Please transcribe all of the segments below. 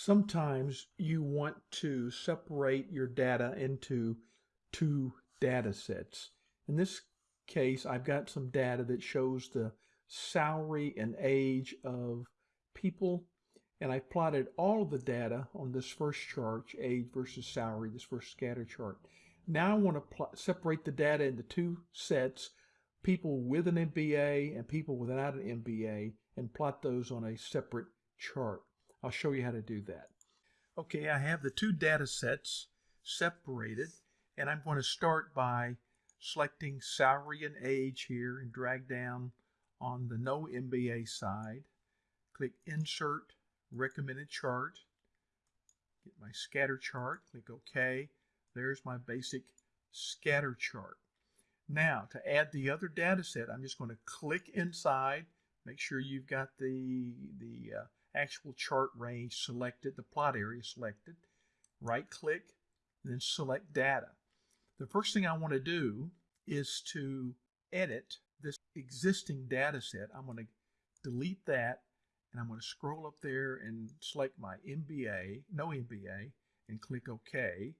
Sometimes you want to separate your data into two data sets. In this case, I've got some data that shows the salary and age of people and I've plotted all of the data on this first chart, age versus salary, this first scatter chart. Now I want to separate the data into two sets, people with an MBA and people without an MBA, and plot those on a separate chart. I'll show you how to do that. Okay, I have the two data sets separated, and I'm going to start by selecting salary and age here and drag down on the no MBA side. Click Insert Recommended Chart. Get my scatter chart. Click OK. There's my basic scatter chart. Now, to add the other data set, I'm just going to click inside. Make sure you've got the, the uh, actual chart range selected, the plot area selected. Right click, then select data. The first thing I want to do is to edit this existing data set. I'm going to delete that and I'm going to scroll up there and select my MBA, no MBA, and click OK.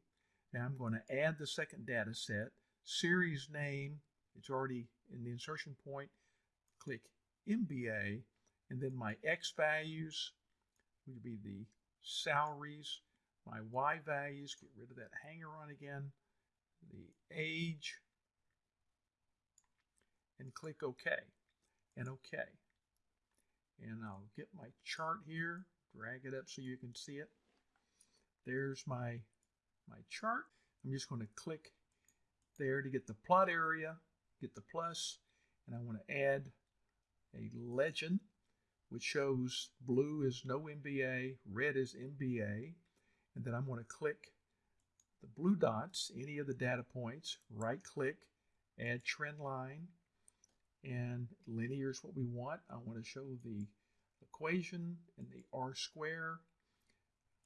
Now I'm going to add the second data set, series name, it's already in the insertion point, click MBA, and then my X values would be the salaries, my Y values, get rid of that hanger on again, the age, and click OK and OK. And I'll get my chart here, drag it up so you can see it. There's my, my chart. I'm just going to click there to get the plot area, get the plus, and I want to add a legend which shows blue is no MBA, red is MBA, and then I'm going to click the blue dots, any of the data points, right click, add trend line, and linear is what we want. I want to show the equation and the R square.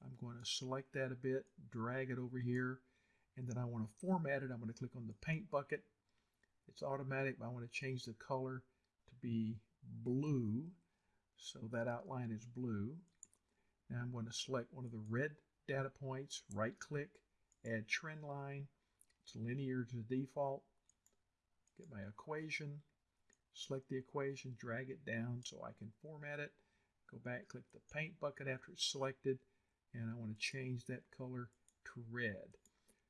I'm going to select that a bit, drag it over here, and then I want to format it. I'm going to click on the paint bucket. It's automatic, but I want to change the color to be blue. So that outline is blue. Now I'm going to select one of the red data points, right click, add trend line. It's linear to default. Get my equation, select the equation, drag it down so I can format it. Go back, click the paint bucket after it's selected, and I want to change that color to red.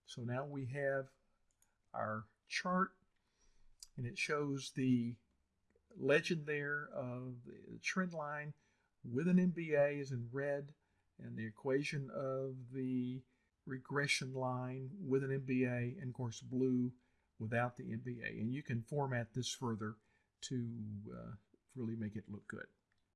So now we have our chart, and it shows the legend there of the trend line with an MBA is in red and the equation of the regression line with an MBA and of course blue without the MBA. And you can format this further to uh, really make it look good.